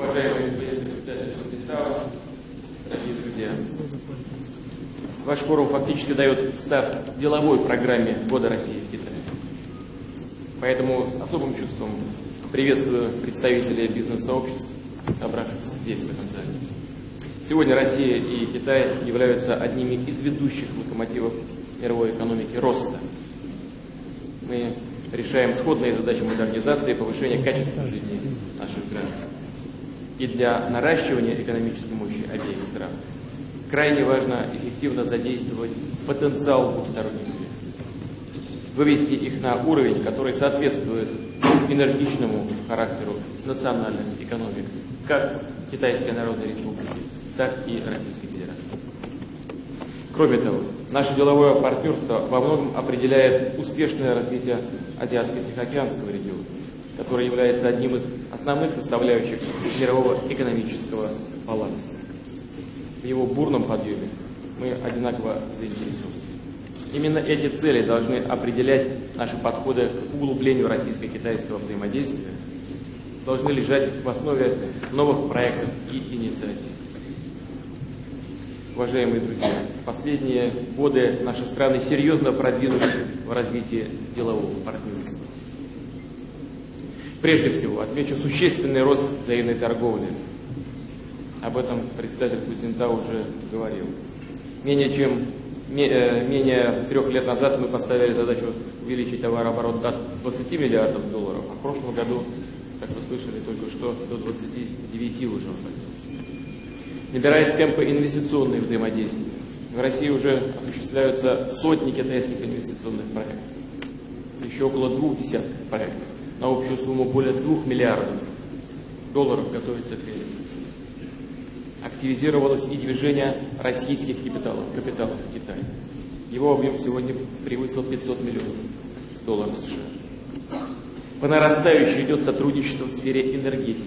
Уважаемый господин дорогие друзья, ваш форум фактически дает старт деловой программе года России в Китае. Поэтому с особым чувством приветствую представителей бизнес-сообществ, собравшихся здесь, в этом зале. Сегодня Россия и Китай являются одними из ведущих локомотивов мировой экономики роста. Мы решаем сходные задачи модернизации и повышения качества жизни наших граждан. И для наращивания экономической мощи обеих стран. Крайне важно эффективно задействовать потенциал двусторонних связей, вывести их на уровень, который соответствует энергичному характеру национальных экономик, как Китайской Народной Республики, так и Российской Федерации. Кроме того, наше деловое партнерство во многом определяет успешное развитие Азиатско-Тихоокеанского региона, который является одним из основных составляющих мирового экономического баланса. В его бурном подъеме мы одинаково заинтересованы. Именно эти цели должны определять наши подходы к углублению российско-китайского взаимодействия, должны лежать в основе новых проектов и инициатив. Уважаемые друзья, в последние годы наши страны серьезно продвинулись в развитии делового партнерства. Прежде всего, отмечу существенный рост взаимной торговли. Об этом представитель Кузинта уже говорил. Менее чем э, менее трех лет назад мы поставили задачу увеличить товарооборот до 20 миллиардов долларов, а в прошлом году, как вы слышали только что, до 29 уже набирает темпы инвестиционные взаимодействия. В России уже осуществляются сотни китайских инвестиционных проектов. Еще около двух десятков проектов на общую сумму более двух миллиардов долларов готовится к реализации. Активизировалось и движение российских капиталов, капиталов в Китае. Его объем сегодня превысил 500 миллионов долларов США. По нарастающей идет сотрудничество в сфере энергетики.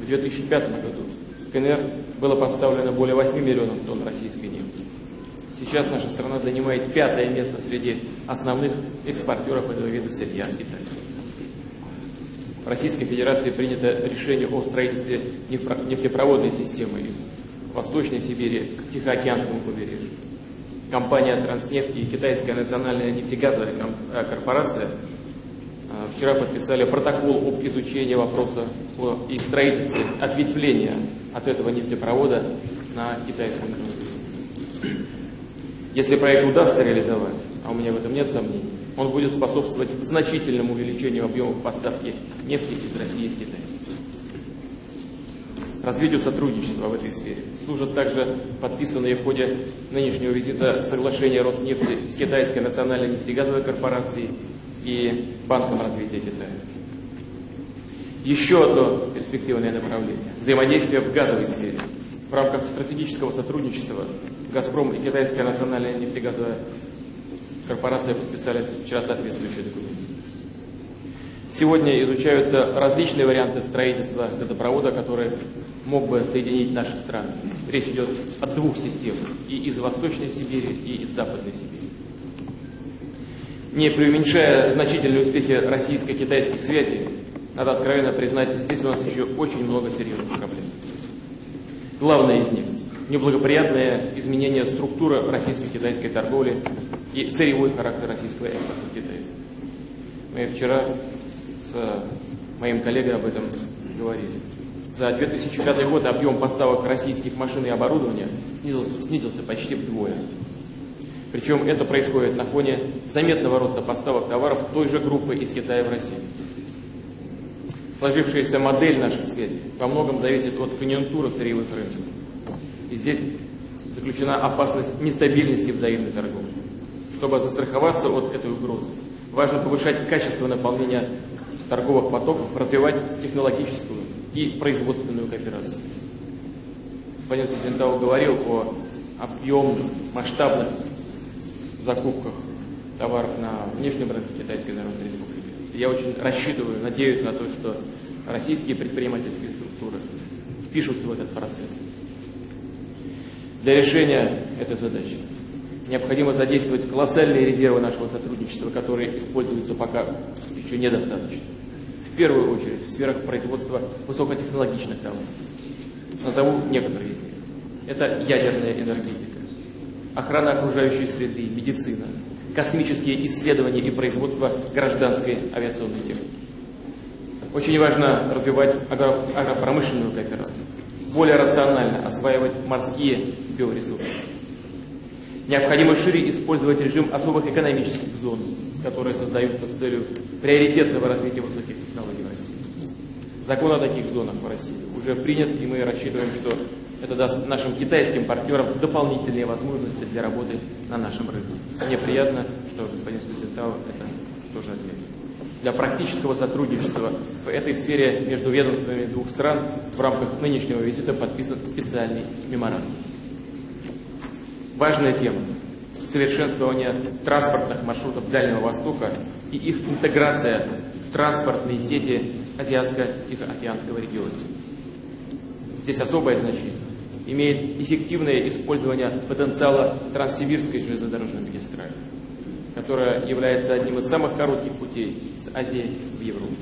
В 2005 году КНР было поставлено более 8 миллионов тонн российской нефти. Сейчас наша страна занимает пятое место среди основных экспортеров этого вида сырья в Китае. В Российской Федерации принято решение о строительстве нефтепроводной системы из Восточной Сибири к Тихоокеанскому побережью. Компания «Транснефть» и Китайская национальная нефтегазовая э, корпорация а, вчера подписали протокол об изучении вопроса о их строительстве ответвления от этого нефтепровода на китайском рынке. Если проект удастся реализовать, а у меня в этом нет сомнений, он будет способствовать значительному увеличению объемов поставки нефти из России в Китай. Развитию сотрудничества в этой сфере служат также подписанные в ходе нынешнего визита соглашения Роснефти с Китайской национальной нефтегазовой корпорацией и Банком развития Китая. Еще одно перспективное направление – взаимодействие в газовой сфере. В рамках стратегического сотрудничества «Газпром» и Китайская национальная нефтегазовая корпорация подписали вчера соответствующие документы. Сегодня изучаются различные варианты строительства газопровода, который мог бы соединить наши страны. Речь идет о двух системах, и из Восточной Сибири, и из Западной Сибири не преуменьшая значительные успехи российско-китайских связей, надо откровенно признать, здесь у нас еще очень много серьезных проблем. Главное из них – неблагоприятное изменение структуры российско-китайской торговли и сырьевой характер российского экспорта в Китае. Мы вчера с моим коллегой об этом говорили. За 2005 год объем поставок российских машин и оборудования снизился, снизился почти вдвое. Причем это происходит на фоне заметного роста поставок товаров той же группы из Китая в Россию. Сложившаяся модель наших связей во многом зависит от конъюнктуры сырьевых рынков. И здесь заключена опасность нестабильности взаимной торговли. Чтобы застраховаться от этой угрозы, важно повышать качество наполнения торговых потоков, развивать технологическую и производственную кооперацию. Господин Президентау говорил о объемных, масштабных закупках товаров на внешнем рынке Китайской Народной Республики. Я очень рассчитываю, надеюсь на то, что российские предпринимательские структуры впишутся в этот процесс. Для решения этой задачи необходимо задействовать колоссальные резервы нашего сотрудничества, которые используются пока еще недостаточно. В первую очередь в сферах производства высокотехнологичных товаров. Назову некоторые из них. Это ядерная энергетика, охрана окружающей среды, медицина, космические исследования и производство гражданской авиационной техники. Очень важно развивать агропромышленную кооперацию, более рационально осваивать морские биоресурсы. Необходимо шире использовать режим особых экономических зон, которые создаются с целью приоритетного развития высоких технологий в России. Закон о таких зонах в России уже принят, и мы рассчитываем, что это даст нашим китайским партнерам дополнительные возможности для работы на нашем рынке. Мне приятно, что господин Сузентау это тоже отметил. Для практического сотрудничества в этой сфере между ведомствами двух стран в рамках нынешнего визита подписан специальный меморандум. Важная тема – совершенствование транспортных маршрутов Дальнего Востока и их интеграция в транспортные сети Азиатско-Тихоокеанского региона. Здесь особое значение имеет эффективное использование потенциала Транссибирской железнодорожной магистрали, которая является одним из самых коротких путей с Азии в Европу.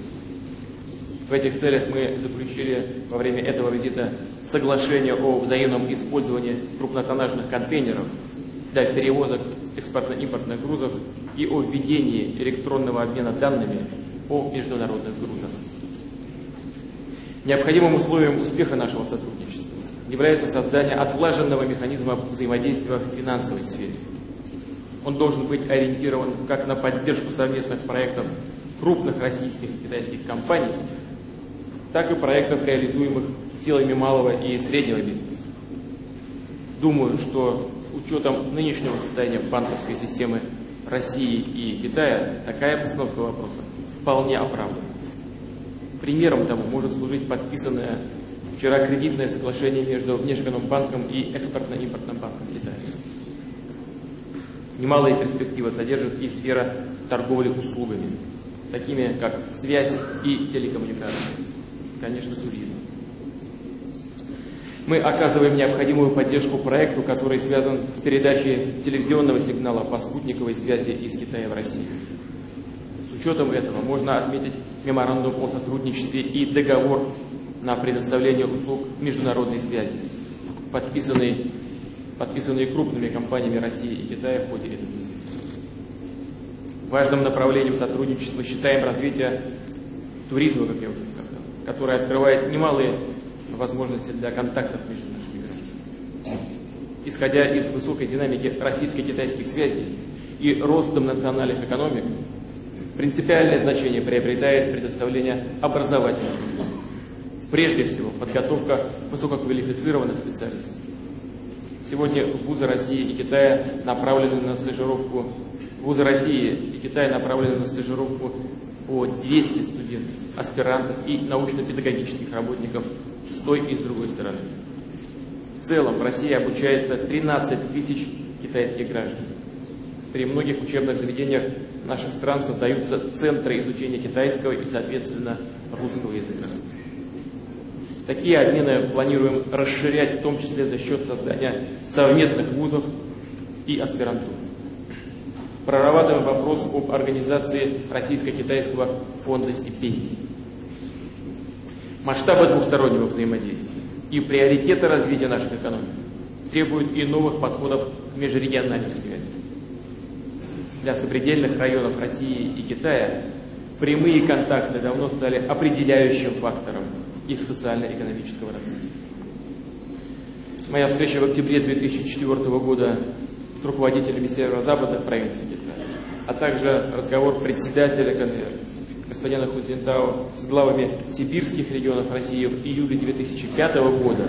В этих целях мы заключили во время этого визита соглашение о взаимном использовании крупнотоннажных контейнеров для перевозок экспортно-импортных грузов и о введении электронного обмена данными о международных грузах. Необходимым условием успеха нашего сотрудничества является создание отлаженного механизма взаимодействия в финансовой сфере. Он должен быть ориентирован как на поддержку совместных проектов крупных российских и китайских компаний, так и проектов, реализуемых силами малого и среднего бизнеса. Думаю, что с учетом нынешнего состояния банковской системы России и Китая, такая постановка вопроса вполне оправдана. Примером тому может служить подписанное вчера кредитное соглашение между Внешэкономбанком и Экспортно-импортным банком Китая. Немалые перспективы содержит и сфера торговли услугами, такими как связь и телекоммуникации, конечно, туризм. Мы оказываем необходимую поддержку проекту, который связан с передачей телевизионного сигнала по спутниковой связи из Китая в Россию. С учетом этого можно отметить меморандум о сотрудничестве и договор на предоставление услуг международной связи, подписанный, подписанные крупными компаниями России и Китая в ходе этого визита. Важным направлением сотрудничества считаем развитие туризма, как я уже сказал, которое открывает немалые возможности для контактов между нашими гражданами. Исходя из высокой динамики российско-китайских связей и ростом национальных экономик, принципиальное значение приобретает предоставление образовательных услуг. Прежде всего, подготовка высококвалифицированных специалистов. Сегодня вузы России и Китая направлены на стажировку вузы России и Китая направлены на стажировку по 200 студентов, аспирантов и научно-педагогических работников с той и с другой стороны. В целом в России обучается 13 тысяч китайских граждан. При многих учебных заведениях наших стран создаются центры изучения китайского и, соответственно, русского языка. Такие обмены планируем расширять, в том числе за счет создания совместных вузов и аспирантур. Прорабатываем вопрос об организации Российско-Китайского фонда стипендий. Масштабы двустороннего взаимодействия и приоритеты развития нашей экономики требуют и новых подходов к межрегиональной связи. Для сопредельных районов России и Китая прямые контакты давно стали определяющим фактором их социально-экономического развития. Моя встреча в октябре 2004 года с руководителями северо-западных провинций Китая, а также разговор председателя КНР господина Хузентау с главами сибирских регионов России в июле 2005 года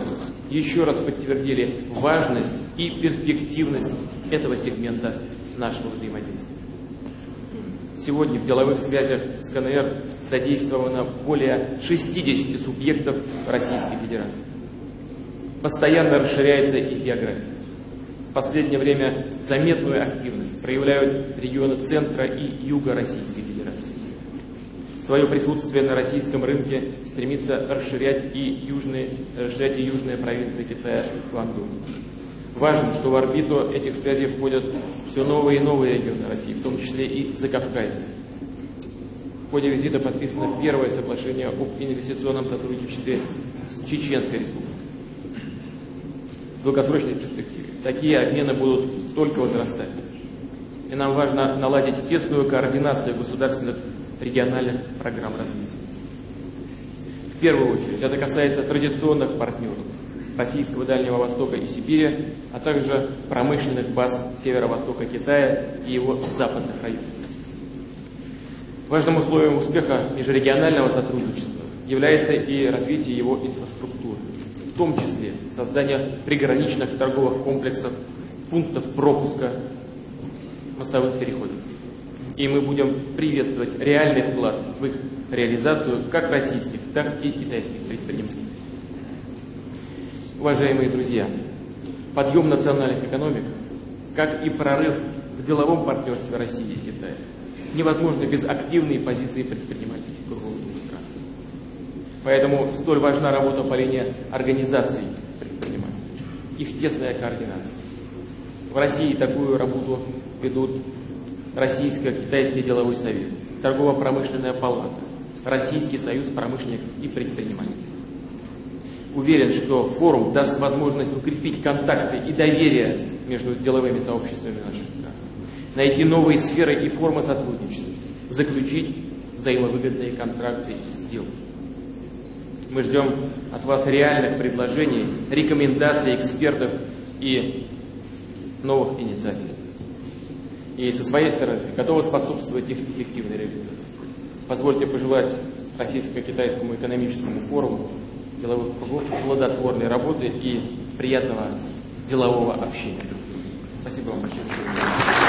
еще раз подтвердили важность и перспективность этого сегмента нашего взаимодействия. Сегодня в деловых связях с КНР задействовано более 60 субъектов Российской Федерации. Постоянно расширяется их география. В последнее время заметную активность проявляют регионы центра и юга Российской Федерации. Свое присутствие на российском рынке стремится расширять и южные, расширять и южные провинции Китая Гуандун. Важно, что в орбиту этих связей входят все новые и новые регионы России, в том числе и Закавказье. В ходе визита подписано первое соглашение об инвестиционном сотрудничестве с Чеченской республикой. В долгосрочной перспективе такие обмены будут только возрастать. И нам важно наладить тесную координацию государственных региональных программ развития. В первую очередь это касается традиционных партнеров Российского Дальнего Востока и Сибири, а также промышленных баз северо-востока Китая и его западных районов. Важным условием успеха межрегионального сотрудничества является и развитие его инфраструктуры, в том числе создание приграничных торговых комплексов, пунктов пропуска, мостовых переходов. И мы будем приветствовать реальный вклад в их реализацию как российских, так и китайских предпринимателей. Уважаемые друзья, подъем национальных экономик, как и прорыв в деловом партнерстве России и Китая, невозможно без активной позиции предпринимателей круглых стран. Поэтому столь важна работа по линии организаций предпринимателей, их тесная координация. В России такую работу ведут Российско-Китайский деловой совет, Торгово-промышленная палата, Российский союз промышленников и предпринимателей. Уверен, что форум даст возможность укрепить контакты и доверие между деловыми сообществами наших стран, найти новые сферы и формы сотрудничества, заключить взаимовыгодные контракты и сделки. Мы ждем от вас реальных предложений, рекомендаций экспертов и новых инициатив. И со своей стороны готовы способствовать их эффективной реализации. Позвольте пожелать Российско-Китайскому экономическому форуму деловых кругов плодотворной работы и приятного делового общения. Спасибо вам большое.